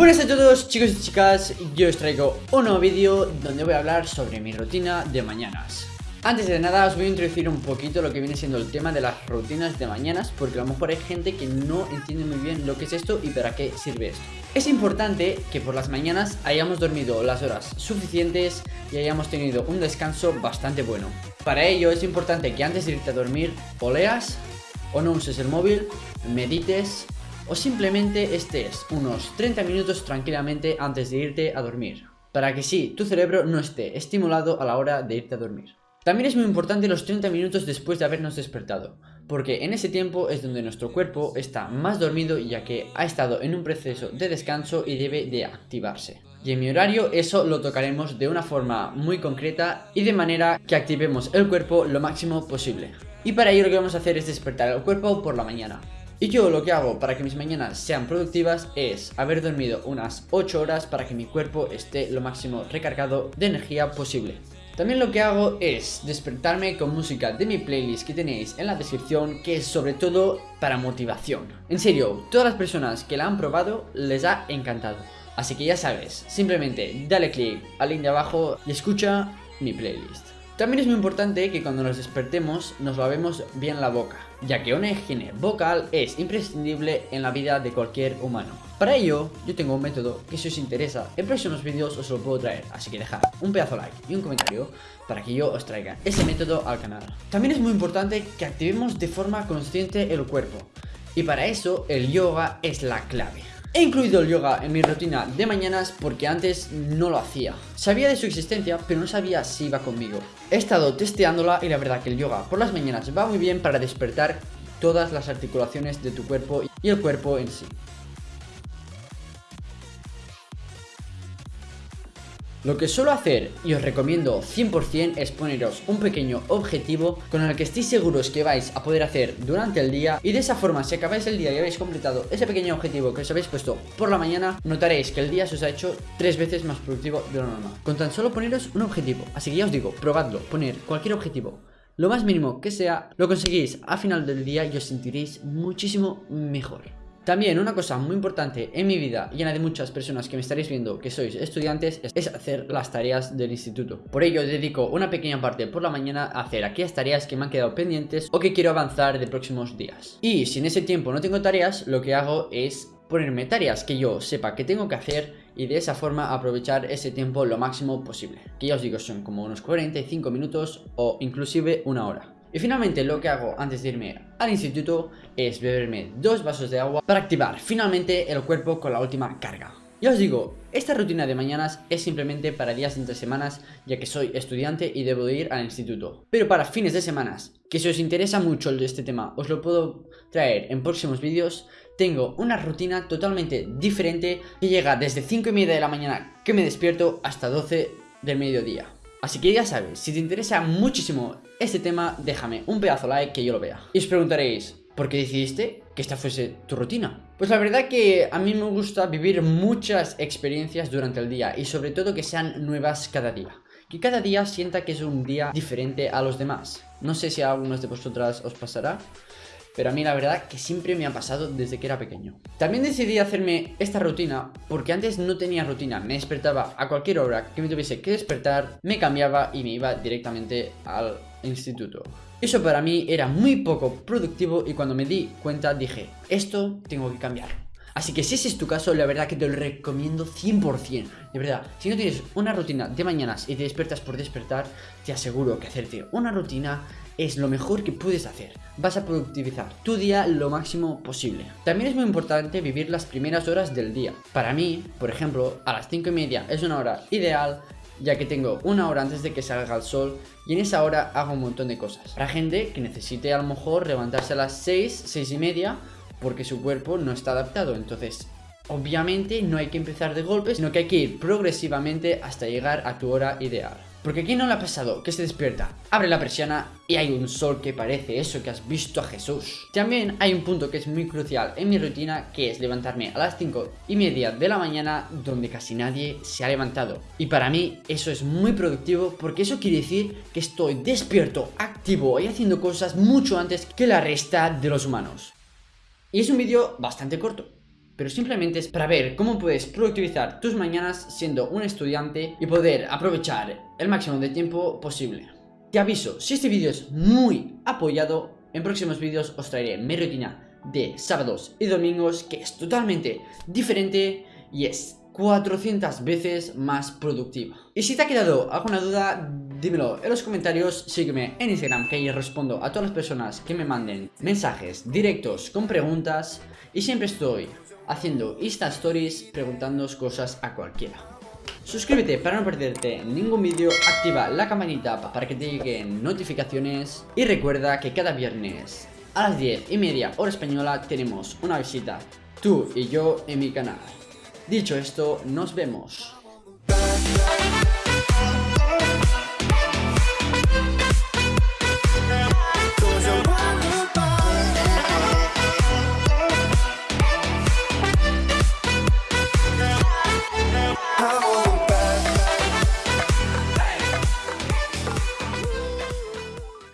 Buenas a todos chicos y chicas, yo os traigo un nuevo vídeo donde voy a hablar sobre mi rutina de mañanas. Antes de nada os voy a introducir un poquito lo que viene siendo el tema de las rutinas de mañanas Porque a lo mejor hay gente que no entiende muy bien lo que es esto y para qué sirve esto. Es importante que por las mañanas hayamos dormido las horas suficientes y hayamos tenido un descanso bastante bueno. Para ello es importante que antes de irte a dormir o leas o no uses el móvil, medites o simplemente estés unos 30 minutos tranquilamente antes de irte a dormir, para que sí, tu cerebro no esté estimulado a la hora de irte a dormir. También es muy importante los 30 minutos después de habernos despertado, porque en ese tiempo es donde nuestro cuerpo está más dormido ya que ha estado en un proceso de descanso y debe de activarse. Y en mi horario eso lo tocaremos de una forma muy concreta y de manera que activemos el cuerpo lo máximo posible. Y para ello lo que vamos a hacer es despertar el cuerpo por la mañana. Y yo lo que hago para que mis mañanas sean productivas es haber dormido unas 8 horas para que mi cuerpo esté lo máximo recargado de energía posible. También lo que hago es despertarme con música de mi playlist que tenéis en la descripción que es sobre todo para motivación. En serio, todas las personas que la han probado les ha encantado. Así que ya sabes, simplemente dale click al link de abajo y escucha mi playlist. También es muy importante que cuando nos despertemos nos lavemos bien la boca, ya que una higiene vocal es imprescindible en la vida de cualquier humano. Para ello, yo tengo un método que si os interesa, en próximos vídeos os lo puedo traer, así que dejad un pedazo like y un comentario para que yo os traiga ese método al canal. También es muy importante que activemos de forma consciente el cuerpo, y para eso el yoga es la clave. He incluido el yoga en mi rutina de mañanas porque antes no lo hacía. Sabía de su existencia, pero no sabía si iba conmigo. He estado testeándola y la verdad que el yoga por las mañanas va muy bien para despertar todas las articulaciones de tu cuerpo y el cuerpo en sí. Lo que suelo hacer y os recomiendo 100% es poneros un pequeño objetivo con el que estéis seguros que vais a poder hacer durante el día y de esa forma si acabáis el día y habéis completado ese pequeño objetivo que os habéis puesto por la mañana notaréis que el día se os ha hecho tres veces más productivo de lo normal. Con tan solo poneros un objetivo. Así que ya os digo probadlo poner cualquier objetivo lo más mínimo que sea lo conseguís a final del día y os sentiréis muchísimo mejor también una cosa muy importante en mi vida y en la de muchas personas que me estaréis viendo que sois estudiantes es hacer las tareas del instituto. Por ello dedico una pequeña parte por la mañana a hacer aquellas tareas que me han quedado pendientes o que quiero avanzar de próximos días. Y si en ese tiempo no tengo tareas, lo que hago es ponerme tareas que yo sepa que tengo que hacer y de esa forma aprovechar ese tiempo lo máximo posible. Que ya os digo son como unos 45 minutos o inclusive una hora. Y finalmente lo que hago antes de irme al instituto es beberme dos vasos de agua para activar finalmente el cuerpo con la última carga. Ya os digo, esta rutina de mañanas es simplemente para días entre semanas ya que soy estudiante y debo ir al instituto. Pero para fines de semanas, que si os interesa mucho este tema os lo puedo traer en próximos vídeos, tengo una rutina totalmente diferente que llega desde 5 y media de la mañana que me despierto hasta 12 del mediodía. Así que ya sabes, si te interesa muchísimo este tema, déjame un pedazo like que yo lo vea. Y os preguntaréis, ¿por qué decidiste que esta fuese tu rutina? Pues la verdad que a mí me gusta vivir muchas experiencias durante el día y sobre todo que sean nuevas cada día. Que cada día sienta que es un día diferente a los demás. No sé si a algunos de vosotras os pasará, pero a mí la verdad que siempre me ha pasado desde que era pequeño. También decidí hacerme esta rutina porque antes no tenía rutina, me despertaba a cualquier hora que me tuviese que despertar, me cambiaba y me iba directamente al instituto. Eso para mí era muy poco productivo y cuando me di cuenta dije, esto tengo que cambiar. Así que si ese es tu caso, la verdad que te lo recomiendo 100%. De verdad, si no tienes una rutina de mañanas y te despiertas por despertar, te aseguro que hacerte una rutina es lo mejor que puedes hacer. Vas a productivizar tu día lo máximo posible. También es muy importante vivir las primeras horas del día. Para mí, por ejemplo, a las 5 y media es una hora ideal ya que tengo una hora antes de que salga el sol y en esa hora hago un montón de cosas. Para gente que necesite a lo mejor levantarse a las 6, 6 y media porque su cuerpo no está adaptado. Entonces, obviamente no hay que empezar de golpe, sino que hay que ir progresivamente hasta llegar a tu hora ideal. Porque aquí no le ha pasado que se despierta, abre la persiana y hay un sol que parece eso que has visto a Jesús. También hay un punto que es muy crucial en mi rutina que es levantarme a las 5 y media de la mañana donde casi nadie se ha levantado. Y para mí eso es muy productivo porque eso quiere decir que estoy despierto, activo y haciendo cosas mucho antes que la resta de los humanos. Y es un vídeo bastante corto, pero simplemente es para ver cómo puedes productivizar tus mañanas siendo un estudiante y poder aprovechar el máximo de tiempo posible. Te aviso, si este vídeo es muy apoyado, en próximos vídeos os traeré mi rutina de sábados y domingos que es totalmente diferente y es 400 veces más productiva. Y si te ha quedado alguna duda, dímelo en los comentarios, sígueme en Instagram que ahí respondo a todas las personas que me manden mensajes directos con preguntas y siempre estoy haciendo Insta Stories preguntando cosas a cualquiera. Suscríbete para no perderte ningún vídeo, activa la campanita para que te lleguen notificaciones y recuerda que cada viernes a las 10 y media hora española tenemos una visita, tú y yo en mi canal. Dicho esto, nos vemos.